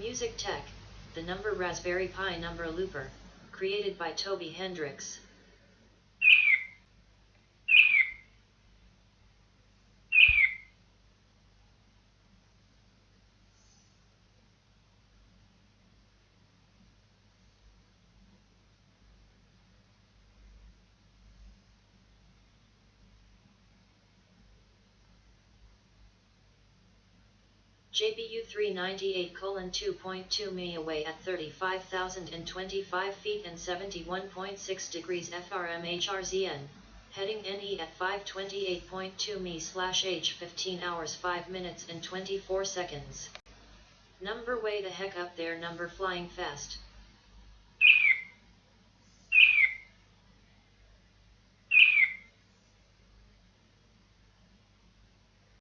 Music Tech, the number Raspberry Pi number looper, created by Toby Hendricks. JBU 398 colon 2.2 mi away at 35,025 feet and 71.6 degrees FRM HRZN, heading NE at 528.2 mi slash H 15 hours 5 minutes and 24 seconds. Number way the heck up there number flying fast.